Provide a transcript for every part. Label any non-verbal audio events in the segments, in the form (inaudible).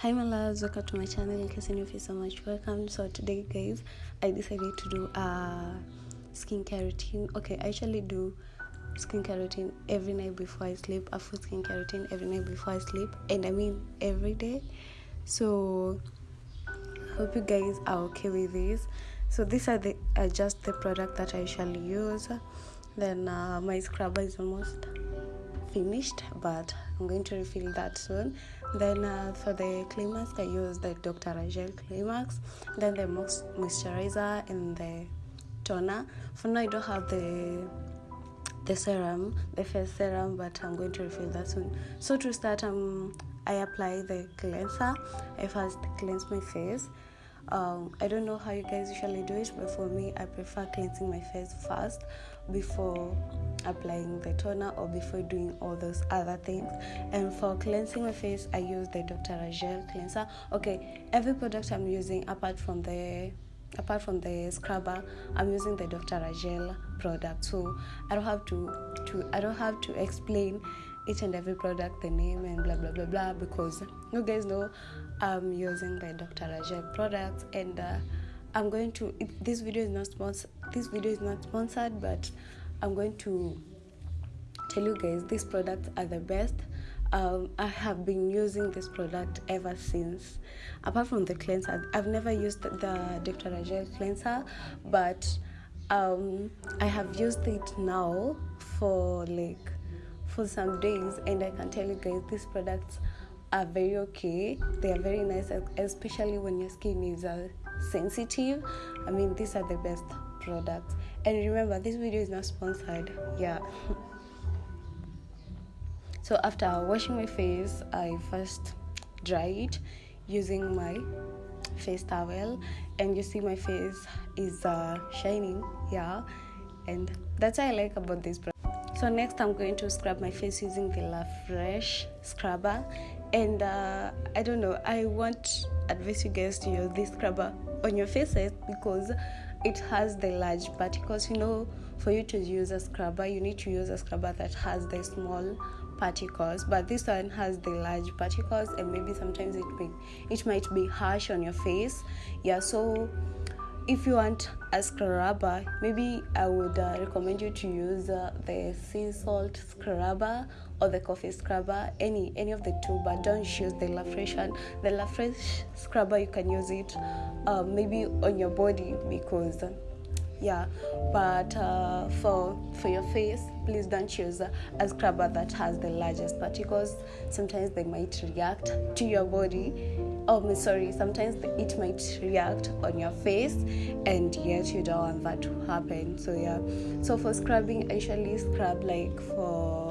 Hi my loves, welcome to my channel. In case you feel so much welcome. So today guys, I decided to do a skincare routine. Okay, I actually do skincare routine every night before I sleep, a full skincare routine every night before I sleep, and I mean every day. So hope you guys are okay with this. So these are the just the product that I usually use. Then uh, my scrubber is almost finished but i'm going to refill that soon. Then uh, for the clay mask i use the dr. Rashel clay mask then the moisturizer and the toner. For now i don't have the the serum the face serum but i'm going to refill that soon. So to start um i apply the cleanser. I first cleanse my face um, I don't know how you guys usually do it, but for me, I prefer cleansing my face first before applying the toner or before doing all those other things. And for cleansing my face, I use the Dr. Rashel cleanser. Okay, every product I'm using apart from the apart from the scrubber i'm using the dr rashel product so i don't have to to i don't have to explain each and every product the name and blah blah blah blah because you guys know i'm using the dr rashel products and uh, i'm going to this video is not sponsored this video is not sponsored but i'm going to tell you guys these products are the best um, I have been using this product ever since. Apart from the cleanser, I've never used the, the Dr. Rashel cleanser, but um, I have used it now for like for some days, and I can tell you guys these products are very okay. They are very nice, especially when your skin is uh, sensitive. I mean, these are the best products. And remember, this video is not sponsored. Yeah. (laughs) So after washing my face, I first dry it using my face towel, and you see my face is uh, shining, yeah, and that's what I like about this product. So next, I'm going to scrub my face using the La Fresh scrubber, and uh, I don't know. I want advise you guys to use this scrubber on your faces because it has the large particles. You know, for you to use a scrubber, you need to use a scrubber that has the small particles but this one has the large particles and maybe sometimes it may it might be harsh on your face yeah so if you want a scrubber maybe i would uh, recommend you to use uh, the sea salt scrubber or the coffee scrubber any any of the two but don't use the la fresh one. The la fresh scrubber you can use it uh, maybe on your body because yeah but uh, for for your face please don't choose a scrubber that has the largest particles. Sometimes they might react to your body oh sorry. Sometimes it might react on your face and yet you don't want that to happen. So yeah. So for scrubbing i usually scrub like for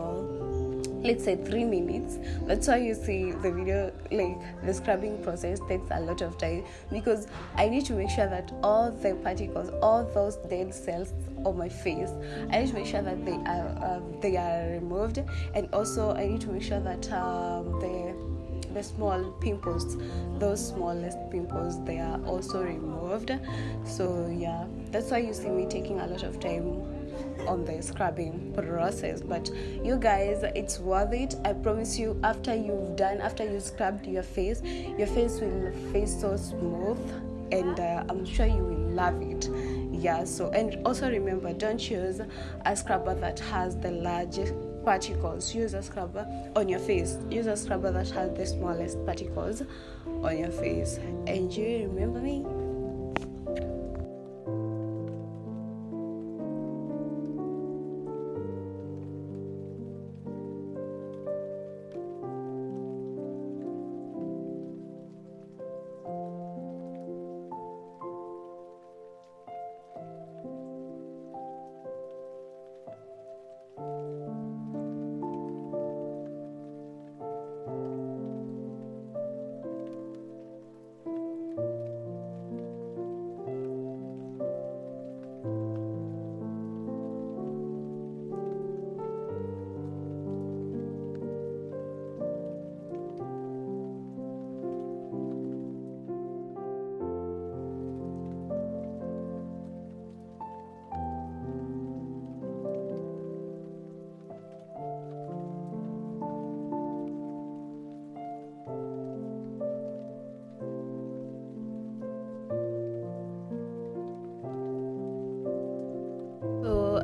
let's say three minutes. That's why you see the video like the scrubbing process takes a lot of time because i need to make sure that all the particles all those dead cells on my face i need to make sure that they are uh, they are removed. And also i need to make sure that um, the the small pimples those smallest pimples they are also removed. So yeah that's why you see me taking a lot of time on the scrubbing process. But you guys it's worth it. I promise you after you've done after you scrubbed your face your face will feel so smooth and uh, i'm sure you will love it. Yeah so and also remember don't use a scrubber that has the large particles. Use a scrubber on your face. Use a scrubber that has the smallest particles on your face. And you remember me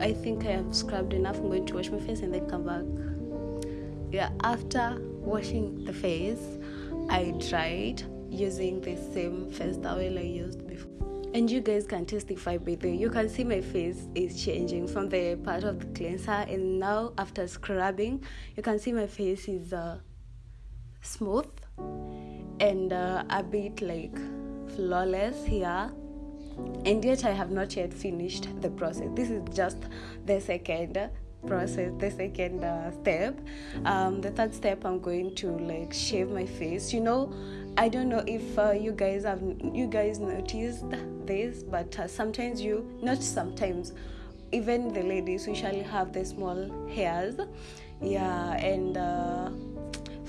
I think I have scrubbed enough. I'm going to wash my face and then come back. Yeah, after washing the face, I dried using the same face towel I used before. And you guys can testify by the you can see my face is changing from the part of the cleanser, and now after scrubbing, you can see my face is uh, smooth and uh, a bit like flawless here and yet I have not yet finished the process. This is just the second process, the second uh, step. Um, the third step, I'm going to like shave my face. You know, I don't know if uh, you guys have you guys noticed this, but uh, sometimes you not sometimes even the ladies usually have the small hairs, yeah, and uh,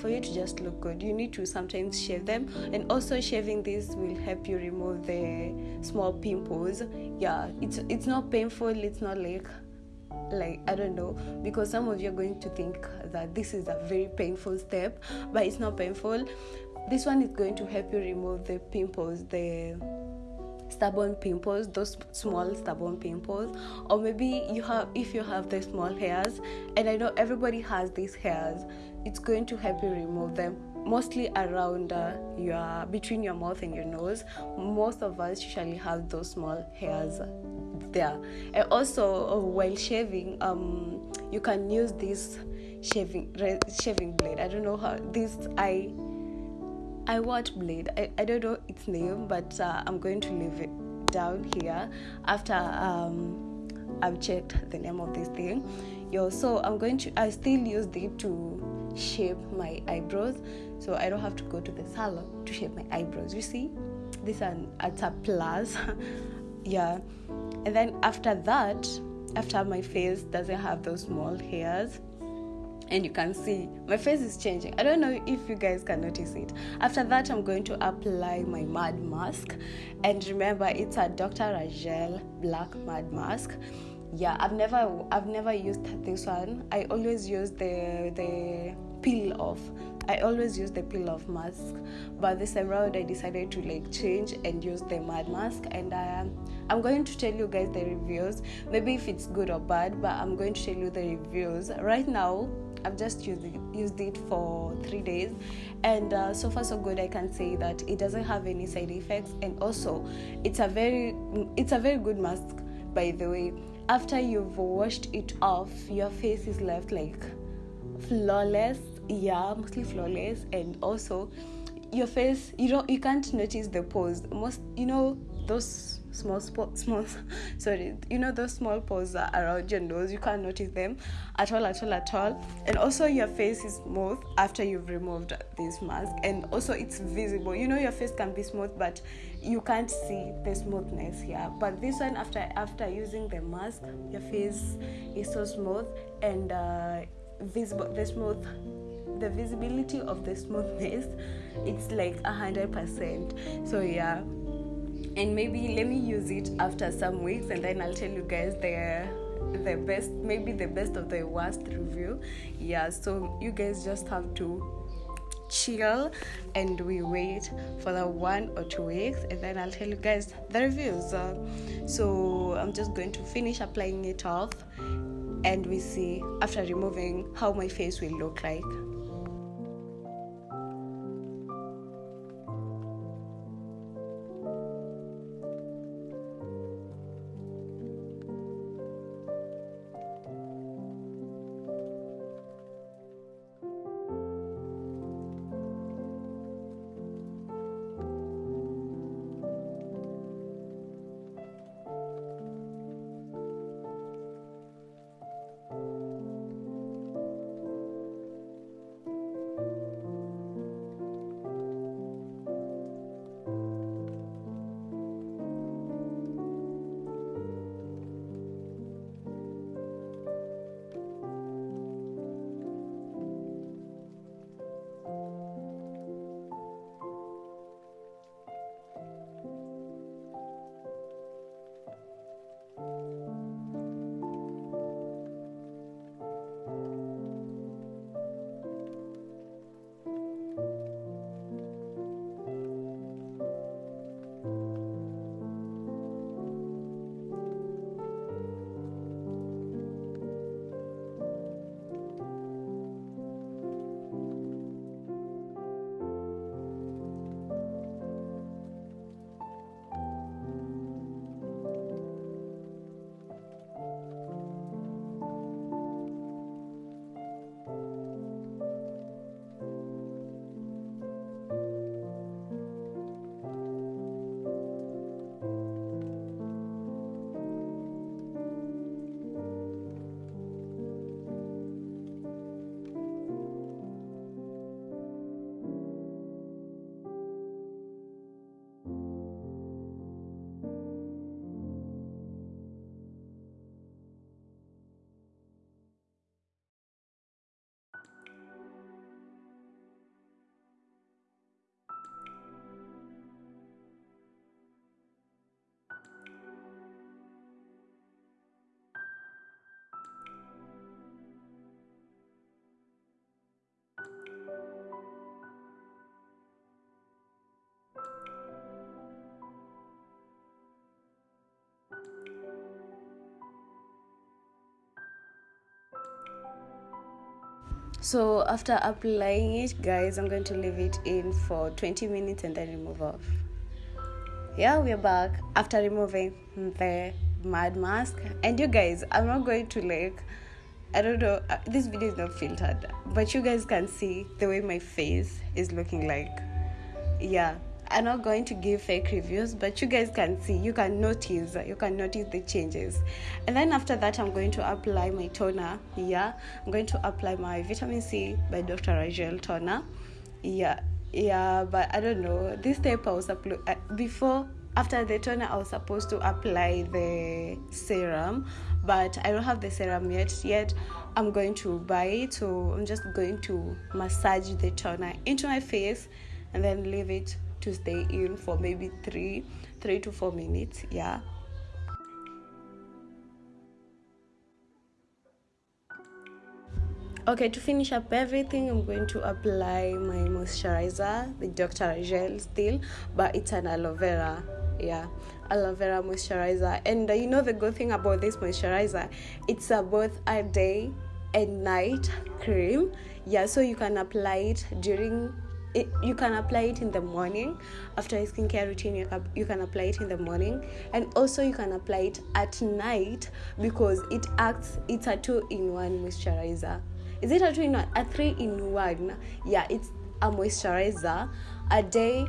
for you to just look good. You need to sometimes shave them. And also shaving this will help you remove the small pimples. Yeah it's it's not painful it's not like like i don't know because some of you are going to think that this is a very painful step but it's not painful. This one is going to help you remove the pimples the stubborn pimples those small stubborn pimples or maybe you have if you have the small hairs and i know everybody has these hairs it's going to help you remove them mostly around uh, your between your mouth and your nose. Most of us usually have those small hairs there. And also uh, while shaving um, you can use this shaving shaving blade. I don't know how this i I watch Blade. I, I don't know its name, but uh, I'm going to leave it down here after um, I've checked the name of this thing. Yo, so I'm going to. I still use it to shape my eyebrows, so I don't have to go to the salon to shape my eyebrows. You see, this an at a plus. (laughs) yeah, and then after that, after my face doesn't have those small hairs and you can see my face is changing. I don't know if you guys can notice it. After that, I'm going to apply my mud mask, and remember, it's a Dr. Rashel Black Mud Mask. Yeah, I've never I've never used this one. I always use the the peel off. I always use the peel off mask, but this time around I decided to like change and use the mud mask, and I. I'm going to tell you guys the reviews. Maybe if it's good or bad, but I'm going to tell you the reviews right now I've just used it, used it for three days, and uh, so far so good. I can say that it doesn't have any side effects, and also it's a very it's a very good mask. By the way, after you've washed it off, your face is left like flawless. Yeah, mostly flawless, and also your face you don't you can't notice the pores. Most you know those small spot small (laughs) sorry you know those small pores around your nose you can't notice them at all at all at all. And also your face is smooth after you've removed this mask. And also it's visible. You know your face can be smooth but you can't see the smoothness here. But this one after after using the mask your face is so smooth and uh, visible the smooth the visibility of the smoothness (laughs) it's like a hundred percent. So yeah. And maybe let me use it after some weeks and then I'll tell you guys the the best maybe the best of the worst review. Yeah so you guys just have to chill and we wait for the one or two weeks and then I'll tell you guys the reviews. Uh, so I'm just going to finish applying it off and we see after removing how my face will look like so after applying it guys i'm going to leave it in for 20 minutes and then remove off. Yeah we're back. After removing the mud mask. And you guys i'm not going to like i don't know uh, this video is not filtered but you guys can see the way my face is looking like. Yeah i'm not going to give fake reviews but you guys can see you can notice you can notice the changes. And then after that i'm going to apply my toner yeah i'm going to apply my vitamin c by dr rashel toner yeah yeah but i don't know. This type i was uh, before after the toner i was supposed to apply the serum but i don't have the serum yet yet i'm going to buy it. So i'm just going to massage the toner into my face and then leave it to stay in for maybe three three to four minutes yeah. Okay to finish up everything i'm going to apply my moisturizer the dr. Gel still but it's an aloe vera yeah aloe vera moisturizer. And uh, you know the good thing about this moisturizer? It's a both a day and night cream yeah so you can apply it during it, you can apply it in the morning after a skincare routine you can, you can apply it in the morning. And also you can apply it at night because it acts it's a two-in-one moisturizer. Is it a two-in-one? A three-in-one. Yeah it's a moisturizer a day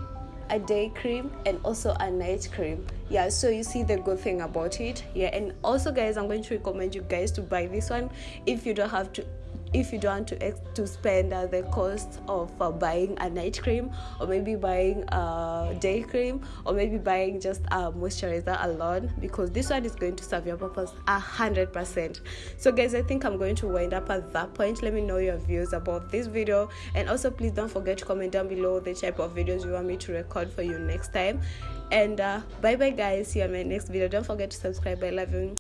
a day cream and also a night cream. Yeah so you see the good thing about it. Yeah and also guys i'm going to recommend you guys to buy this one if you don't have to if you don't want to to spend uh, the cost of uh, buying a night cream or maybe buying a day cream or maybe buying just a moisturizer alone because this one is going to serve your purpose a hundred percent. So guys i think i'm going to wind up at that point. Let me know your views about this video. And also please don't forget to comment down below the type of videos you want me to record for you next time. And uh, bye bye guys. See you in my next video. Don't forget to subscribe. I love you